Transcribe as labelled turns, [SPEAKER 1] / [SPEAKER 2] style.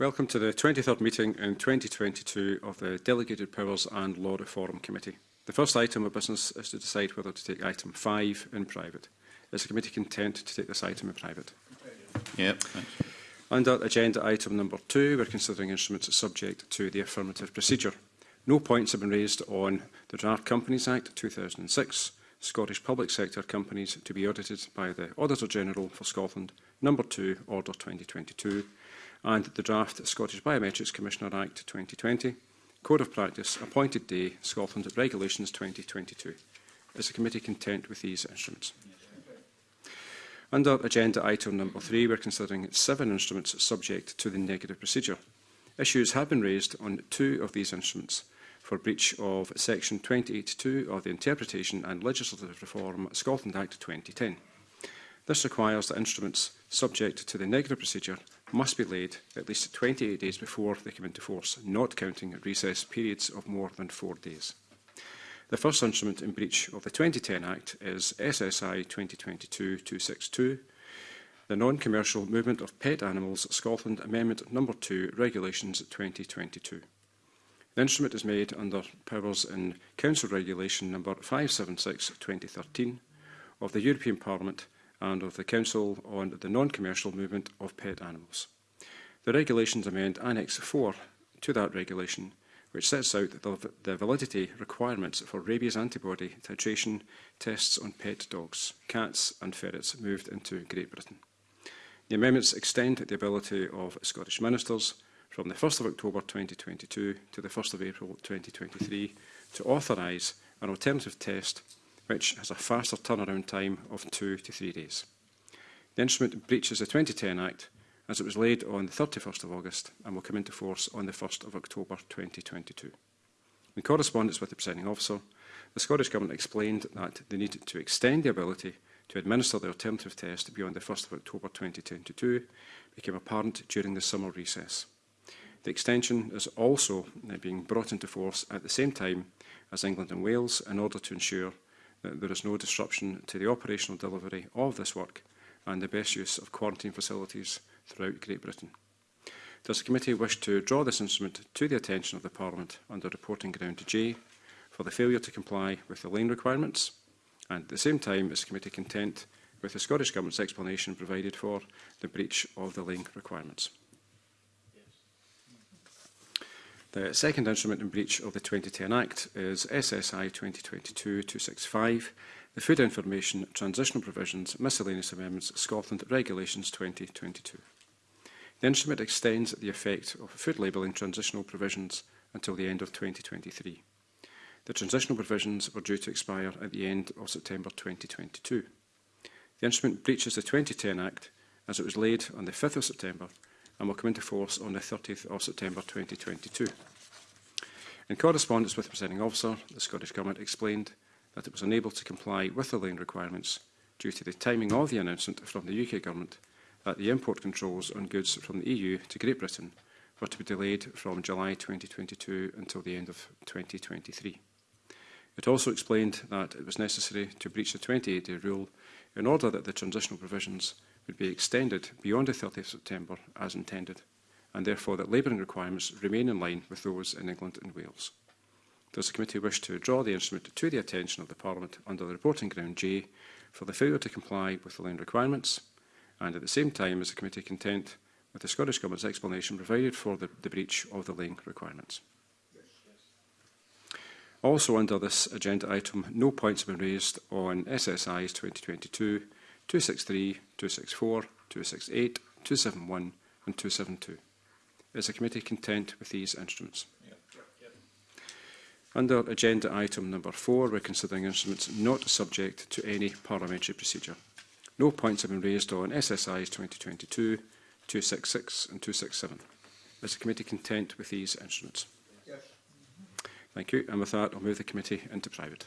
[SPEAKER 1] Welcome to the 23rd meeting in 2022 of the Delegated Powers and Law Reform Committee. The first item of business is to decide whether to take item 5 in private. Is the committee content to take this item in private?
[SPEAKER 2] Yep. Thanks.
[SPEAKER 1] Under agenda item number 2, we're considering instruments subject to the affirmative procedure. No points have been raised on the Draft Companies Act 2006, Scottish public sector companies to be audited by the Auditor General for Scotland, number 2, Order 2022, and the draft Scottish Biometrics Commissioner Act 2020, Code of Practice, Appointed Day, Scotland Regulations 2022. Is the committee content with these instruments? Under agenda item number three, we're considering seven instruments subject to the negative procedure. Issues have been raised on two of these instruments for breach of section 282 of the Interpretation and Legislative Reform Scotland Act 2010. This requires that instruments subject to the negative procedure must be laid at least 28 days before they come into force, not counting recess periods of more than four days. The first instrument in breach of the 2010 Act is SSI 2022-262, the Non-Commercial Movement of Pet Animals Scotland Amendment No. 2 Regulations 2022. The instrument is made under powers in Council Regulation No 576-2013 of the European Parliament and of the Council on the non-commercial movement of pet animals. The regulations amend Annex 4 to that regulation, which sets out the, the validity requirements for rabies antibody titration tests on pet dogs, cats and ferrets moved into Great Britain. The amendments extend the ability of Scottish ministers from the 1st of October 2022 to the 1st of April 2023 to authorise an alternative test which has a faster turnaround time of two to three days. The instrument breaches the 2010 Act as it was laid on the 31st of August and will come into force on the 1st of October 2022. In correspondence with the presiding officer, the Scottish Government explained that they needed to extend the ability to administer the alternative test beyond the 1st of October 2022 became apparent during the summer recess. The extension is also being brought into force at the same time as England and Wales in order to ensure Uh, there is no disruption to the operational delivery of this work and the best use of quarantine facilities throughout Great Britain. Does the committee wish to draw this instrument to the attention of the Parliament under reporting ground J for the failure to comply with the lane requirements? And at the same time, is the committee content with the Scottish Government's explanation provided for the breach of the lane requirements? The second instrument in breach of the 2010 Act is SSI 2022-265, the Food Information Transitional Provisions Miscellaneous Amendments Scotland Regulations 2022. The instrument extends the effect of food labelling transitional provisions until the end of 2023. The transitional provisions were due to expire at the end of September 2022. The instrument breaches the 2010 Act as it was laid on the 5th of September and will come into force on the 30th of September 2022. In correspondence with the presenting officer, the Scottish Government explained that it was unable to comply with the lane requirements due to the timing of the announcement from the UK Government that the import controls on goods from the EU to Great Britain were to be delayed from July 2022 until the end of 2023. It also explained that it was necessary to breach the 28-day rule in order that the transitional provisions would be extended beyond the 30th of September as intended, and therefore that labouring requirements remain in line with those in England and Wales. Does the committee wish to draw the instrument to the attention of the Parliament under the reporting ground J for the failure to comply with the land requirements? And at the same time, is the committee content with the Scottish Government's explanation provided for the, the breach of the lane requirements? Also under this agenda item, no points have been raised on SSIs 2022 263, 264, 268, 271 and 272. Is the committee content with these instruments? Under agenda item number four, we're considering instruments not subject to any parliamentary procedure. No points have been raised on SSIs 2022, 266 and 267. Is the committee content with these instruments? Yes. Thank you. And with that, I'll move the committee into private.